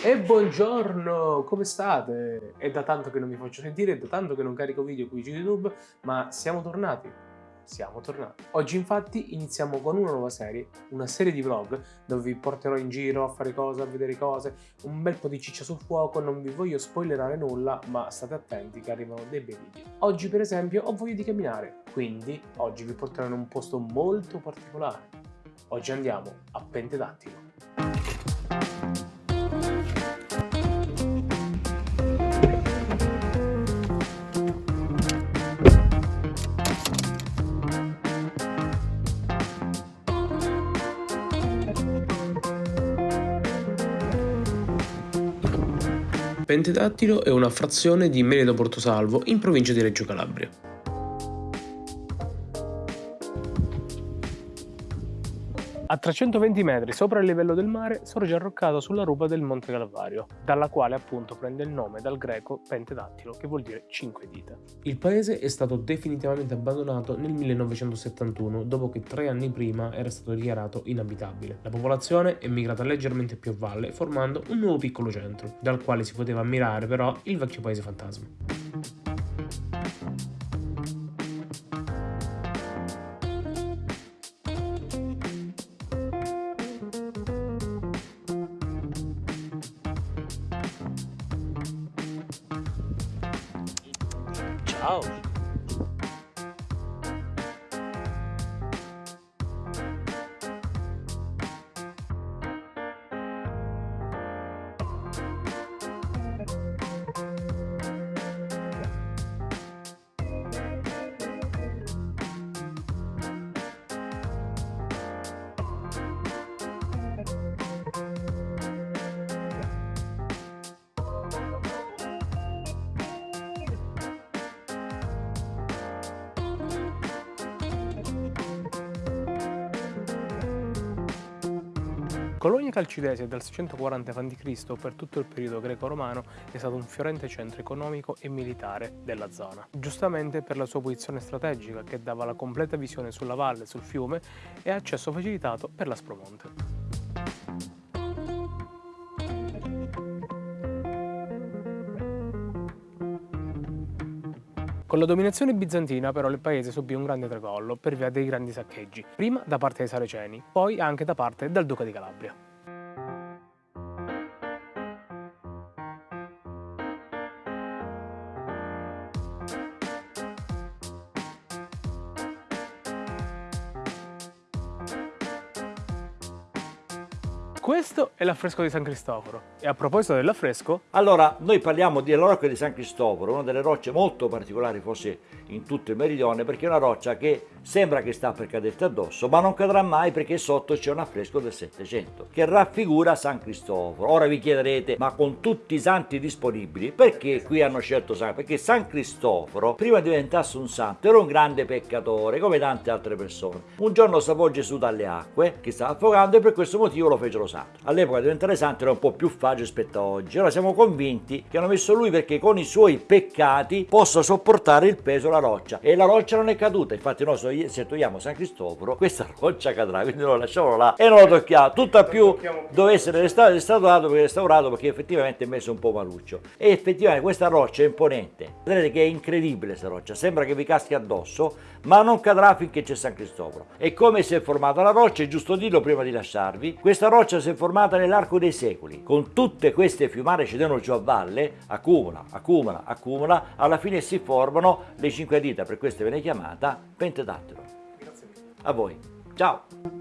E buongiorno, come state? È da tanto che non mi faccio sentire, è da tanto che non carico video qui su YouTube, ma siamo tornati. Siamo tornati. Oggi infatti iniziamo con una nuova serie, una serie di vlog dove vi porterò in giro a fare cose, a vedere cose, un bel po' di ciccia sul fuoco, non vi voglio spoilerare nulla, ma state attenti che arrivano dei bei video. Oggi per esempio ho voglia di camminare, quindi oggi vi porterò in un posto molto particolare. Oggi andiamo a Pentedattilo. Pentedattilo è una frazione di Meledo Portosalvo in provincia di Reggio Calabria. A 320 metri sopra il livello del mare sorge arroccato sulla rupa del Monte Calvario, dalla quale appunto prende il nome dal greco pentedattilo, che vuol dire cinque dita. Il paese è stato definitivamente abbandonato nel 1971, dopo che tre anni prima era stato dichiarato inabitabile. La popolazione è migrata leggermente più a valle, formando un nuovo piccolo centro, dal quale si poteva ammirare però il vecchio paese fantasma. Ciao! Colonia Calcidese dal 640 a.C. per tutto il periodo greco-romano è stato un fiorente centro economico e militare della zona, giustamente per la sua posizione strategica che dava la completa visione sulla valle sul fiume e accesso facilitato per l'Aspromonte. Con la dominazione bizantina però il paese subì un grande tracollo per via dei grandi saccheggi, prima da parte dei Saraceni, poi anche da parte del Duca di Calabria. Questo è l'affresco di San Cristoforo. E a proposito dell'affresco... Allora, noi parliamo della di San Cristoforo, una delle rocce molto particolari forse in tutto il meridione, perché è una roccia che sembra che sta per caderti addosso, ma non cadrà mai perché sotto c'è un affresco del Settecento che raffigura San Cristoforo. Ora vi chiederete, ma con tutti i santi disponibili, perché qui hanno scelto San Perché San Cristoforo, prima diventasse un santo, era un grande peccatore, come tante altre persone. Un giorno salvò Gesù dalle acque, che stava affogando, e per questo motivo lo fecero santo. All'epoca diventare santo era un po' più facile rispetto a oggi. Ora siamo convinti che hanno messo lui perché con i suoi peccati possa sopportare il peso della roccia. E la roccia non è caduta, infatti noi se togliamo San Cristoforo questa roccia cadrà quindi lo lasciamo là e non lo tocchiamo tutto più dove essere restaurato perché restaurato perché effettivamente è messo un po' maluccio e effettivamente questa roccia è imponente vedete che è incredibile questa roccia sembra che vi caschi addosso ma non cadrà finché c'è San Cristoforo. E come si è formata la roccia è giusto dirlo prima di lasciarvi. Questa roccia si è formata nell'arco dei secoli. Con tutte queste fiumare cedono giù a valle accumula accumula accumula. Alla fine si formano le cinque dita per questo viene chiamata pentedattilo a voi. Ciao!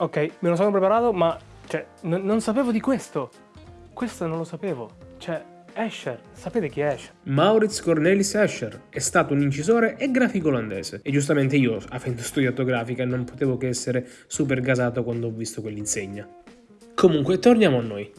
Ok, me lo sono preparato, ma cioè, non sapevo di questo. Questo non lo sapevo. Cioè, Escher, sapete chi è Escher? Maurits Cornelis Escher è stato un incisore e grafico olandese e giustamente io, avendo studiato grafica, non potevo che essere super gasato quando ho visto quell'insegna. Comunque, torniamo a noi.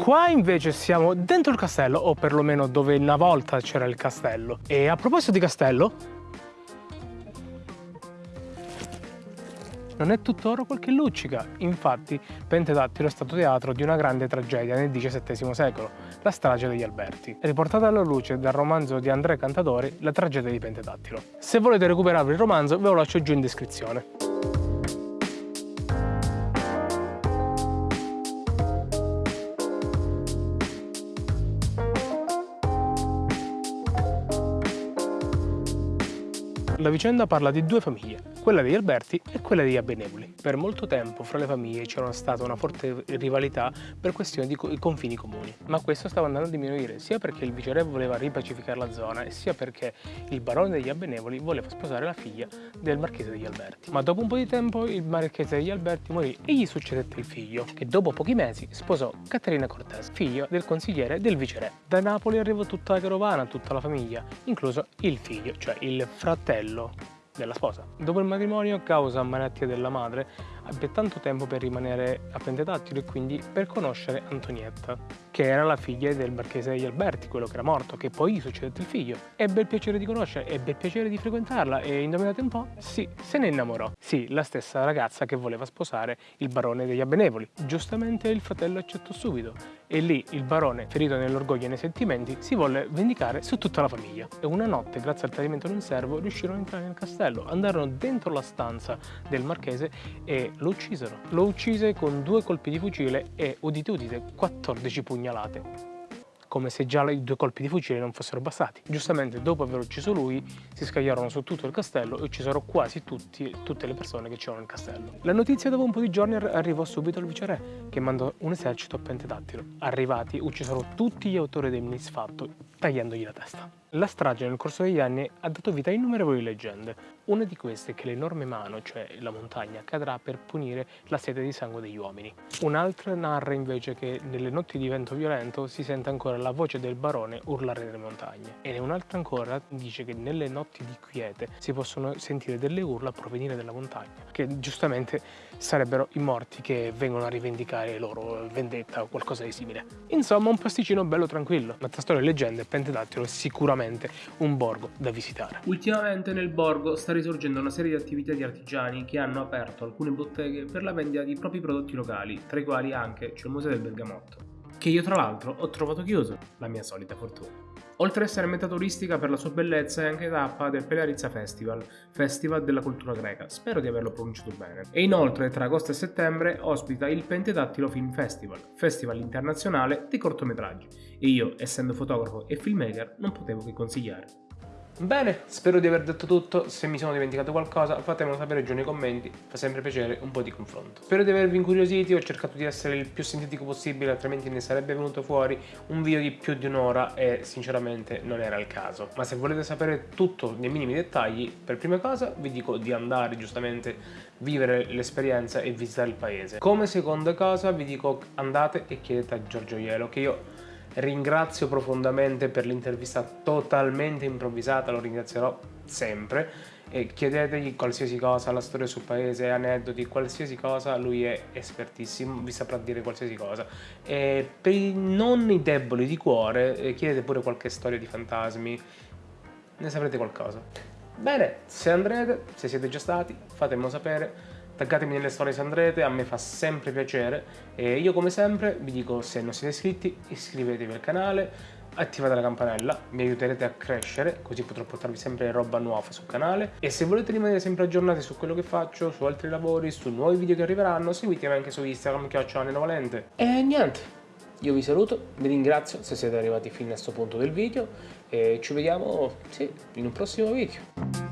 Qua invece siamo dentro il castello, o perlomeno dove una volta c'era il castello. E a proposito di castello, non è tuttora quel che luccica. Infatti, Pentedattilo è stato teatro di una grande tragedia nel XVII secolo, la strage degli Alberti, riportata alla luce dal romanzo di Andrea Cantatori, La tragedia di Pentedattilo. Se volete recuperare il romanzo, ve lo lascio giù in descrizione. La vicenda parla di due famiglie, quella degli Alberti e quella degli Abbenevoli. Per molto tempo fra le famiglie c'era stata una forte rivalità per questioni di confini comuni, ma questo stava andando a diminuire sia perché il viceré voleva ripacificare la zona e sia perché il barone degli Abbenevoli voleva sposare la figlia del marchese degli Alberti. Ma dopo un po' di tempo il marchese degli Alberti morì e gli succedette il figlio, che dopo pochi mesi sposò Caterina Cortese, figlia del consigliere del viceré. Da Napoli arrivò tutta la carovana, tutta la famiglia, incluso il figlio, cioè il fratello fratello della sposa. Dopo il matrimonio, causa malattia della madre, ebbe tanto tempo per rimanere a Pentetattilo e quindi per conoscere Antonietta, che era la figlia del marchese degli Alberti, quello che era morto, che poi gli succedette il figlio. Ebbe il piacere di conoscere, ebbe il piacere di frequentarla e indovinate un po'? Sì, se ne innamorò. Sì, la stessa ragazza che voleva sposare il barone degli Abbenevoli. Giustamente il fratello accettò subito e lì il barone, ferito nell'orgoglio e nei sentimenti, si volle vendicare su tutta la famiglia. E una notte, grazie al tradimento di un servo, riuscirono a entrare nel castello, andarono dentro la stanza del marchese e lo uccisero. Lo uccise con due colpi di fucile e, udite udite, 14 pugnalate come se già i due colpi di fucile non fossero bastati. Giustamente dopo aver ucciso lui si scagliarono su tutto il castello e uccisero quasi tutti, tutte le persone che c'erano nel castello. La notizia dopo un po' di giorni arrivò subito al viceré che mandò un esercito a Pentedattilo. Arrivati uccisero tutti gli autori del misfatto tagliandogli la testa. La strage nel corso degli anni ha dato vita a innumerevoli leggende. Una di queste è che l'enorme mano, cioè la montagna, cadrà per punire la sete di sangue degli uomini. Un'altra narra invece che nelle notti di vento violento si sente ancora la voce del barone urlare nelle montagne. E un'altra ancora dice che nelle notti di quiete si possono sentire delle urla provenire dalla montagna, che giustamente sarebbero i morti che vengono a rivendicare loro vendetta o qualcosa di simile. Insomma, un pasticcino bello tranquillo. Ma tra storie e leggende, Pentedattilo è sicuramente un borgo da visitare. Ultimamente nel borgo sta risorgendo una serie di attività di artigiani che hanno aperto alcune botteghe per la vendita di propri prodotti locali, tra i quali anche c'è il Museo del Bergamotto, che io tra l'altro ho trovato chiuso, la mia solita fortuna. Oltre ad essere meta turistica per la sua bellezza è anche tappa del Pelarizza Festival, festival della cultura greca, spero di averlo pronunciato bene. E inoltre tra agosto e settembre ospita il Pentedattilo Film Festival, festival internazionale di cortometraggi, e io, essendo fotografo e filmmaker, non potevo che consigliare. Bene, spero di aver detto tutto, se mi sono dimenticato qualcosa fatemelo sapere giù nei commenti, fa sempre piacere un po' di confronto. Spero di avervi incuriositi, ho cercato di essere il più sintetico possibile altrimenti ne sarebbe venuto fuori un video di più di un'ora e sinceramente non era il caso. Ma se volete sapere tutto nei minimi dettagli, per prima cosa vi dico di andare giustamente vivere l'esperienza e visitare il paese. Come seconda cosa vi dico andate e chiedete a Giorgio Ielo che io ringrazio profondamente per l'intervista totalmente improvvisata, lo ringrazierò sempre e chiedetegli qualsiasi cosa, la storia sul paese, aneddoti, qualsiasi cosa, lui è espertissimo, vi saprà dire qualsiasi cosa. E per i non deboli di cuore, eh, chiedete pure qualche storia di fantasmi, ne saprete qualcosa. Bene, se andrete, se siete già stati, fatemelo sapere taggatemi nelle storie se andrete, a me fa sempre piacere e io come sempre vi dico se non siete iscritti iscrivetevi al canale, attivate la campanella, mi aiuterete a crescere, così potrò portarvi sempre roba nuova sul canale e se volete rimanere sempre aggiornati su quello che faccio, su altri lavori, su nuovi video che arriveranno, seguitemi anche su Instagram, chiocciolane Valente. E niente, io vi saluto, vi ringrazio se siete arrivati fino a questo punto del video e ci vediamo sì, in un prossimo video.